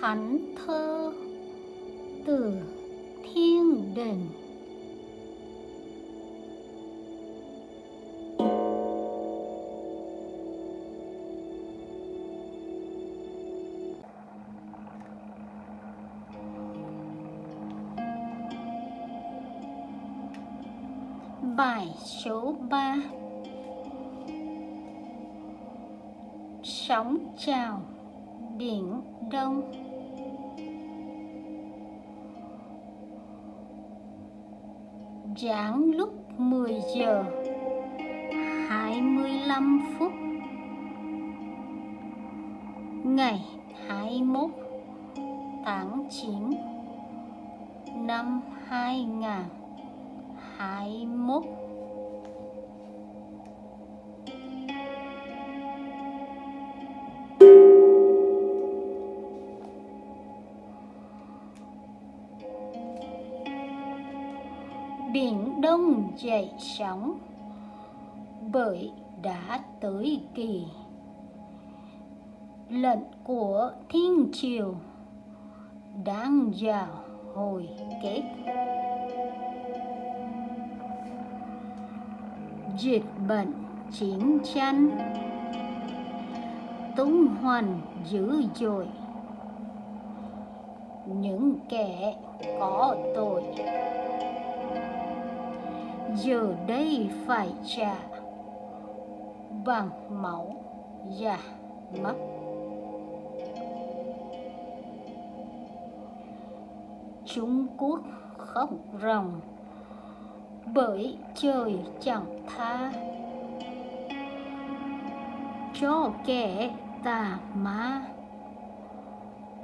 thánh thơ từ thiên đình. Bài số 3 Sóng chào Biển Đông. Giảng lúc 10 giờ 25 phút. Ngày 21 tháng 9 năm 2021 Biển Đông dậy sóng. Bởi đã tới kỳ. Lệnh của thiên triều đang vào hồi kết. Dịch bệnh chiến tranh. Tung hoành dữ dội. Những kẻ có tội giờ đây phải trả bằng máu và mắt Trung Quốc khóc ròng, bởi trời chẳng tha. Cho kẻ tà ma,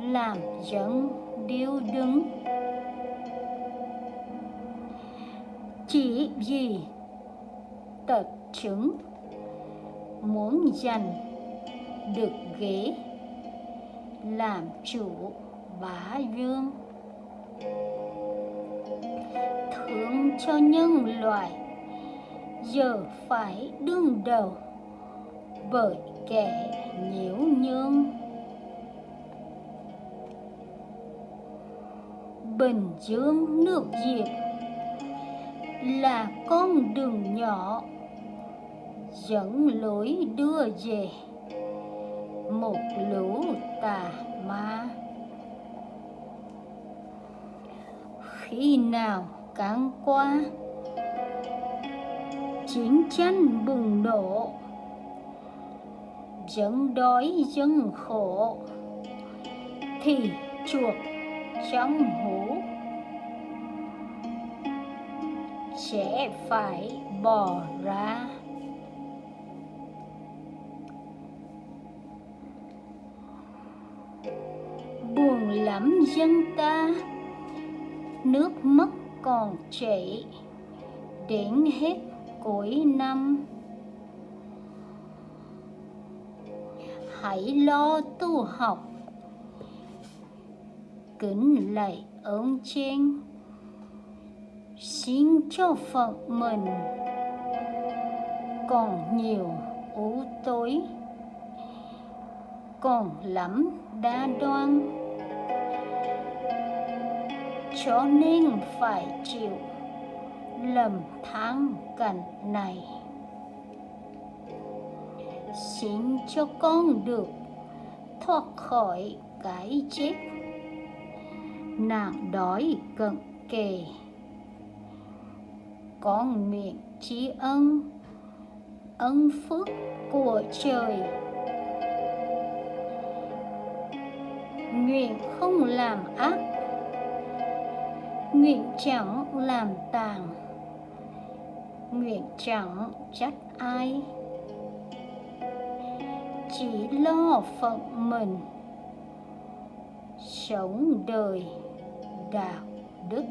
làm dân điêu đứng. Chỉ vì tật chứng muốn giành được ghế làm chủ bá vương thương cho nhân loại, giờ phải đương đầu bởi kẻ nhiễu nhương. Bình dương nước diệp là con đường nhỏ. Dẫn lối đưa về. Một lũ tà ma. Khi nào cán qua, chiến tranh bùng nổ. Dân đói dân khổ. Thì chuột trong hũ sẽ phải bỏ ra. Buồn lắm dân ta, nước mất còn chảy đến hết cuối năm. Hãy lo tu học, kính lạy ơn trên xin cho phận mình. Còn nhiều u tối. Còn lắm đa đoan. Cho nên phải chịu lầm than cảnh này. Xin cho con được thoát khỏi cái chết. Nạn đói cận kề con nguyện trí ân ân phước của trời. Nguyện không làm ác, nguyện chẳng làm tàn, nguyện chẳng trách ai. Chỉ lo phận mình, sống đời đạo đức.